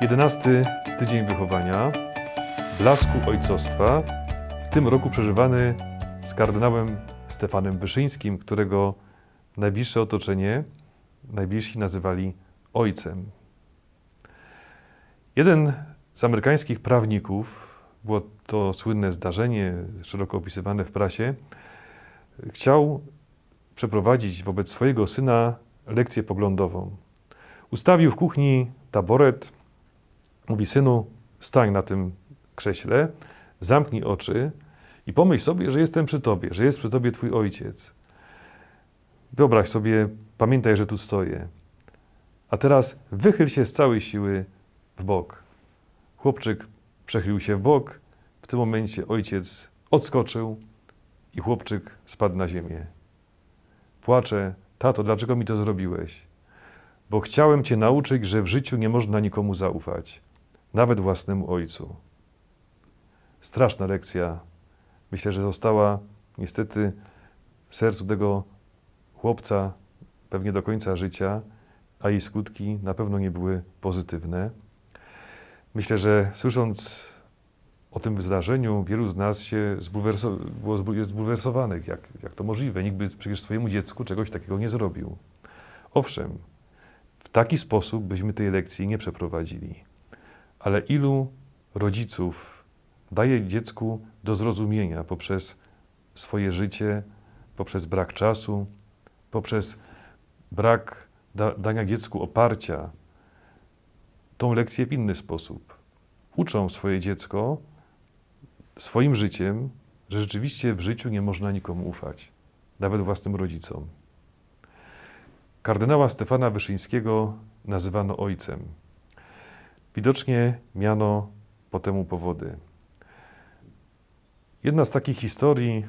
11 tydzień wychowania, blasku ojcostwa, w tym roku przeżywany z kardynałem Stefanem Wyszyńskim, którego najbliższe otoczenie najbliżsi nazywali ojcem. Jeden z amerykańskich prawników, było to słynne zdarzenie, szeroko opisywane w prasie, chciał przeprowadzić wobec swojego syna lekcję poglądową. Ustawił w kuchni taboret, mówi synu, stań na tym krześle, zamknij oczy i pomyśl sobie, że jestem przy tobie, że jest przy tobie twój ojciec. Wyobraź sobie, pamiętaj, że tu stoję. A teraz wychyl się z całej siły w bok. Chłopczyk przechylił się w bok. W tym momencie ojciec odskoczył i chłopczyk spadł na ziemię. Płacze, tato, dlaczego mi to zrobiłeś? Bo chciałem cię nauczyć, że w życiu nie można nikomu zaufać, nawet własnemu ojcu. Straszna lekcja. Myślę, że została niestety w sercu tego chłopca pewnie do końca życia, a jej skutki na pewno nie były pozytywne. Myślę, że słysząc o tym zdarzeniu, wielu z nas się zbulwerso- jest zbulwersowanych. Jak, jak to możliwe? Nikt by przecież swojemu dziecku czegoś takiego nie zrobił. Owszem, w taki sposób byśmy tej lekcji nie przeprowadzili. Ale ilu rodziców daje dziecku do zrozumienia poprzez swoje życie, poprzez brak czasu, poprzez brak da, dania dziecku oparcia, tą lekcję w inny sposób. Uczą swoje dziecko swoim życiem, że rzeczywiście w życiu nie można nikomu ufać, nawet własnym rodzicom. Kardynała Stefana Wyszyńskiego nazywano ojcem. Widocznie miano po temu powody. Jedna z takich historii,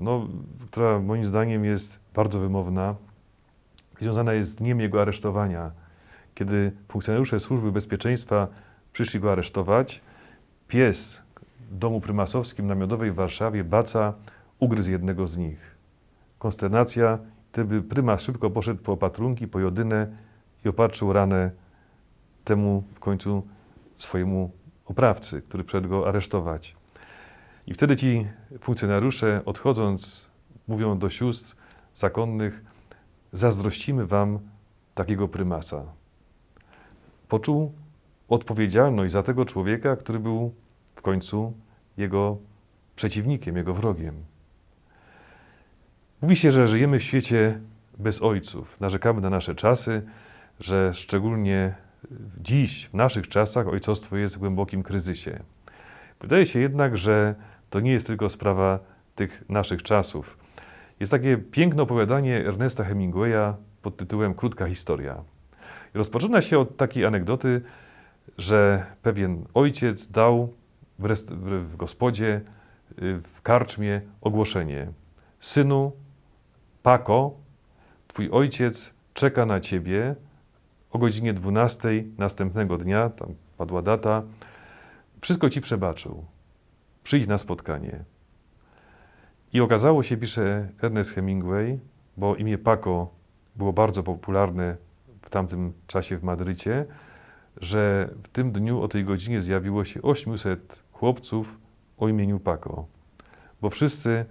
no, która moim zdaniem jest bardzo wymowna, związana jest z dniem jego aresztowania. Kiedy funkcjonariusze służby bezpieczeństwa przyszli go aresztować, pies w domu prymasowskim na Miodowej w Warszawie, Baca, ugryzł jednego z nich. Konsternacja, wtedy prymas szybko poszedł po opatrunki, po jodynę i opatrzył ranę temu w końcu swojemu oprawcy, który przyszedł go aresztować. I wtedy ci funkcjonariusze, odchodząc, mówią do sióstr zakonnych, zazdrościmy wam takiego prymasa. Poczuł odpowiedzialność za tego człowieka, który był w końcu jego przeciwnikiem, jego wrogiem. Mówi się, że żyjemy w świecie bez ojców. Narzekamy na nasze czasy, że szczególnie dziś, w naszych czasach, ojcostwo jest w głębokim kryzysie. Wydaje się jednak, że to nie jest tylko sprawa tych naszych czasów. Jest takie piękne opowiadanie Ernesta Hemingwaya pod tytułem Krótka historia. Rozpoczyna się od takiej anegdoty, że pewien ojciec dał w, rest- w gospodzie, y, w karczmie ogłoszenie: Synu, Pako, twój ojciec czeka na ciebie o godzinie 12 następnego dnia, tam padła data, wszystko ci przebaczył. Przyjdź na spotkanie. I okazało się, pisze Ernest Hemingway, bo imię Paco było bardzo popularne w tamtym czasie w Madrycie, że w tym dniu o tej godzinie zjawiło się 800 chłopców o imieniu Paco, bo wszyscy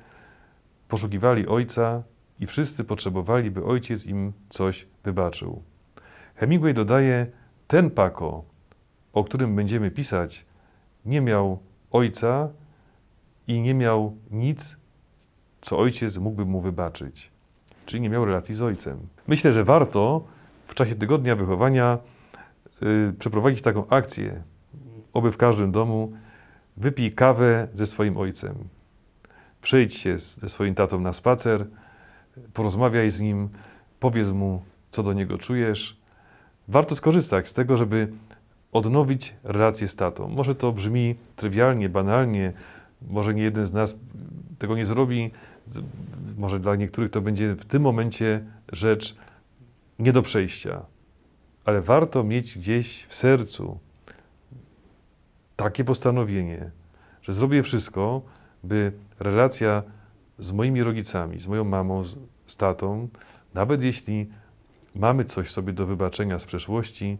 poszukiwali ojca i wszyscy potrzebowali, by ojciec im coś wybaczył. Hemingway dodaje, ten Paco, o którym będziemy pisać, nie miał ojca i nie miał nic, co ojciec mógłby mu wybaczyć. Czyli nie miał relacji z ojcem. Myślę, że warto w czasie tygodnia wychowania yy, przeprowadzić taką akcję, oby w każdym domu wypij kawę ze swoim ojcem. Przyjdź się ze swoim tatą na spacer, porozmawiaj z nim, powiedz mu, co do niego czujesz. Warto skorzystać z tego, żeby odnowić relację z tatą. Może to brzmi trywialnie, banalnie, może nie jeden z nas tego nie zrobi, może dla niektórych to będzie w tym momencie rzecz nie do przejścia, ale warto mieć gdzieś w sercu takie postanowienie, że zrobię wszystko, by relacja z moimi rodzicami, z moją mamą, z, tatą, nawet jeśli mamy coś sobie do wybaczenia z przeszłości,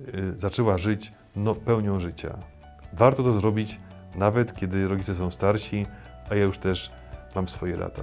y, zaczęła żyć no, pełnią życia. Warto to zrobić, nawet kiedy rodzice są starsi, a ja już też mam swoje lata.